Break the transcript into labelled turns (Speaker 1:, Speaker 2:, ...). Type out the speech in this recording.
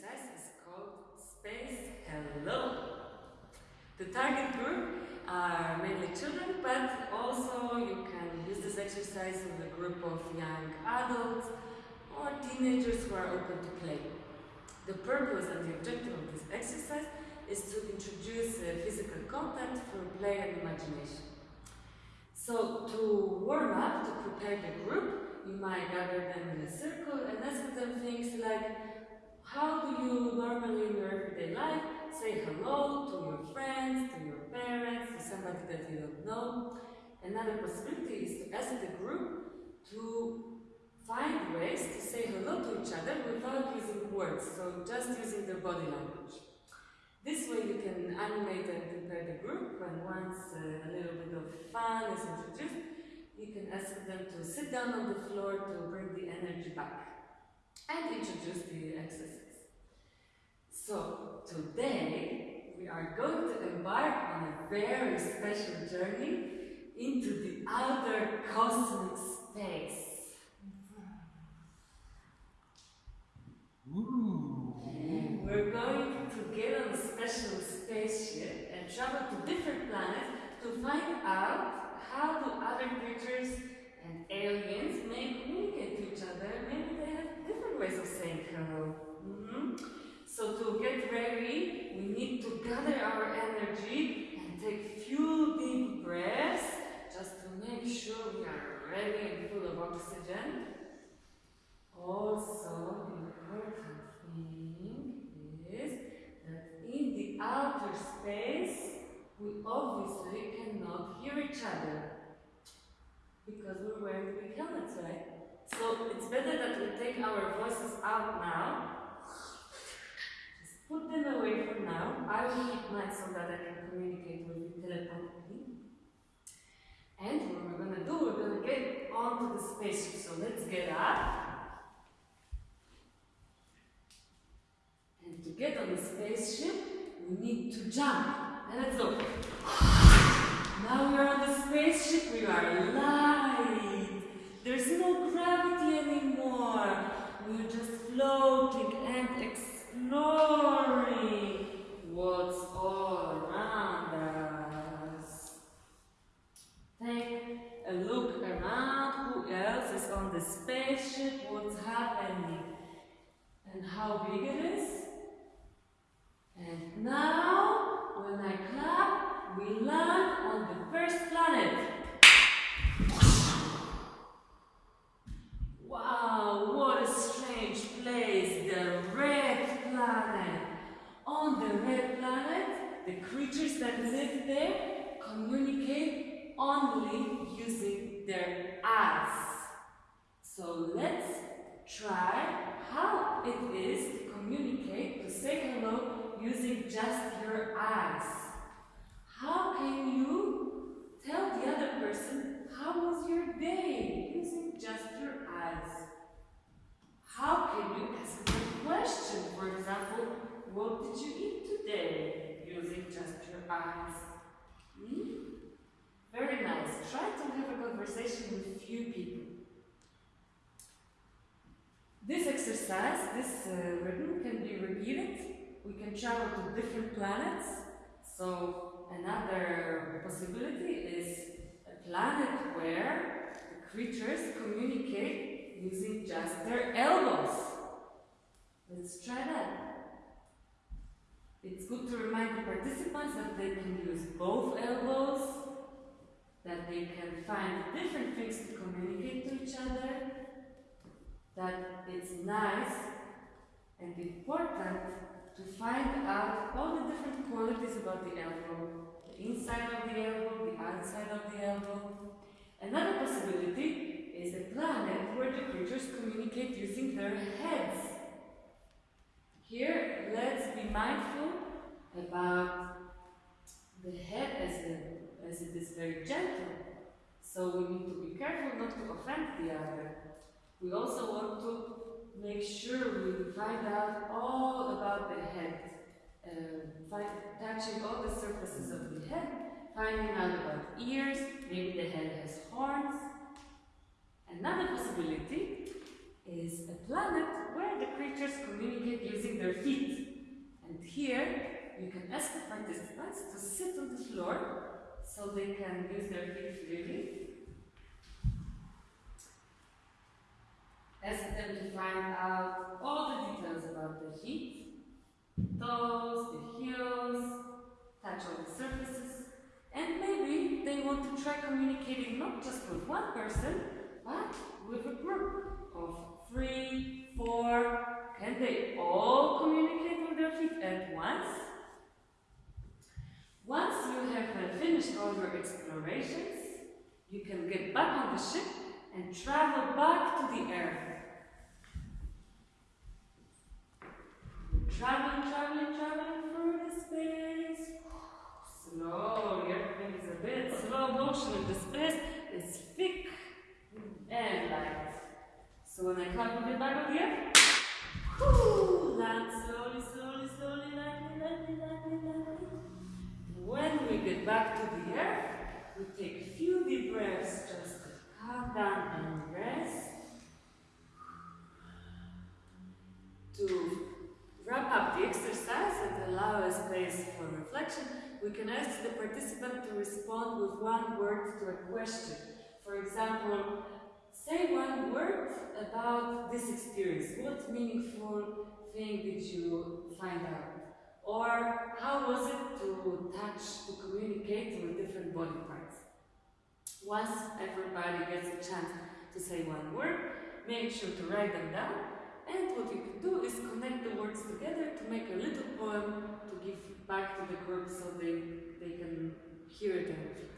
Speaker 1: exercise is called Space Hello. The target group are mainly children, but also you can use this exercise with a group of young adults or teenagers who are open to play. The purpose and the objective of this exercise is to introduce uh, physical content for play and imagination. So to warm up, to prepare the group, you might gather them in a circle and as you normally in your everyday life say hello to your friends, to your parents, to somebody that you don't know? Another possibility is to ask the group to find ways to say hello to each other without using words, so just using their body language. This way you can animate and prepare the group and once uh, a little bit of fun is introduced, you can ask them to sit down on the floor to bring the energy back and introduce the exercise. So today we are going to embark on a very special journey into the outer cosmic space.
Speaker 2: Ooh.
Speaker 1: We're going to get on a special spaceship and travel to different planets to find out how do other creatures and aliens may communicate to each other. Maybe they have different ways of saying hello. Mhm. So to get ready, we need to gather our energy and take few deep breaths just to make sure we are ready and full of oxygen. Also, important thing is that in the outer space, we obviously cannot hear each other because we're wearing big helmets, right? So it's better that we take our voices out now. Just put them away for now. I will keep mine so that I can communicate with you telepathically. And what we're gonna do, we're gonna get onto the spaceship. So let's get up. And to get on the spaceship, we need to jump. And let's go. Now we're on the spaceship, we are light. There's no gravity anymore. We're just floating and exploring what's all around us. Take a look around. Who else is on the spaceship? What's happening? And how big it is? And now, when I clap, we land on the first planet. Wow, what a strange place, the red planet. On the red planet, the creatures that live there communicate only using their eyes. So let's try how it is to communicate, to say hello using just your eyes. How can you tell the other person how was your day using just your eyes? How can you ask them a question? For example, what did you eat today? Using just your eyes. Hmm? Very nice. Try to have a conversation with a few people. This exercise, this uh, rhythm can be repeated. We can travel to different planets. So another possibility is a planet where the creatures communicate using just their elbows. Let's try that. It's good to remind the participants that they can use both elbows, that they can find different things to communicate to each other, that it's nice and important to find out all the different qualities about the elbow, the inside of the elbow, the outside of the elbow. Another possibility is a planet where the creatures communicate using their heads. Here, let's be mindful about the head as, a, as it is very gentle. So we need to be careful not to offend the other. We also want to make sure we find out all about the head, uh, find, touching all the surfaces of the head, finding out about ears, maybe the head has horns. Another possibility is a planet where the creatures communicate using their feet. And here you can ask the participants to sit on the floor so they can use their feet freely. Ask them to find out all the details about the feet, toes, the heels, touch all the surfaces, and maybe they want to try communicating not just with one person, but with a group of three, four. Can they all communicate with their feet at once? Once you have uh, finished all your explorations, you can get back on the ship and travel back to the Earth. Traveling, traveling, traveling through the space. Slowly, everything is a bit slow motion in the space. It's thick and light. So when I clap a bit back on the air, whoo, land slowly, slowly, slowly, lightly, lightly, lightly, lightly. When we get back to the air, we take a few deep breaths just to calm down and rest. To wrap up the exercise and allow a space for reflection, we can ask the participant to respond with one word to a question. For example, say one word about this experience. What meaningful thing did you find out? Or how was it to touch, to communicate with different body parts? Once everybody gets a chance to say one word, make sure to write them down. And what you can do is connect the words together to make a little poem to give back to the group so they, they can hear it and